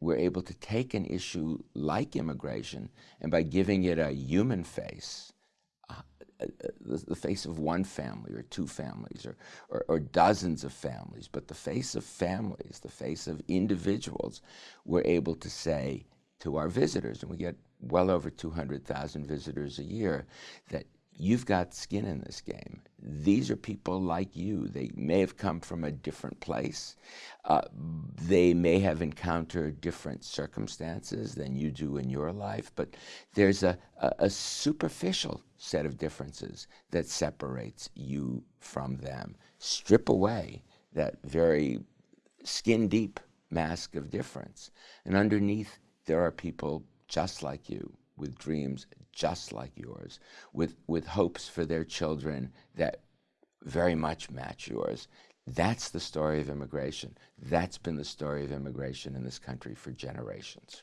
we're able to take an issue like immigration and by giving it a human face, uh, uh, the, the, face of one family or two families or, or, or, dozens of families, but the face of families, the face of individuals, we're able to say to our visitors, and we get well over 200,000 visitors a year, that you've got skin in this game. These are people like you. They may have come from a different place. Uh, they may have encountered different circumstances than you do in your life, but there's a, a, a superficial set of differences that separates you from them. Strip away that very skin deep mask of difference. And underneath, there are people just like you with dreams just like yours, with, with hopes for their children that very much match yours. That's the story of immigration. That's been the story of immigration in this country for generations.